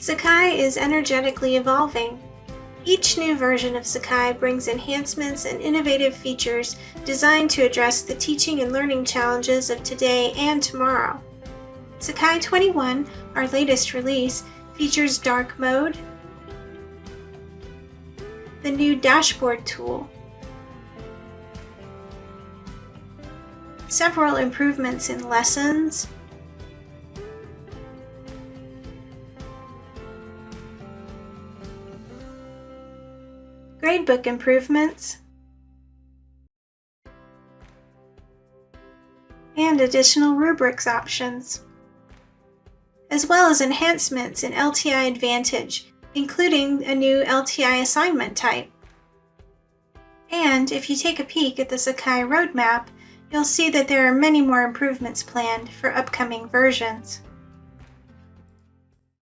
Sakai is energetically evolving. Each new version of Sakai brings enhancements and innovative features designed to address the teaching and learning challenges of today and tomorrow. Sakai 21, our latest release, features dark mode, the new dashboard tool, several improvements in lessons, gradebook improvements, and additional rubrics options, as well as enhancements in LTI Advantage, including a new LTI assignment type. And if you take a peek at the Sakai roadmap, you'll see that there are many more improvements planned for upcoming versions.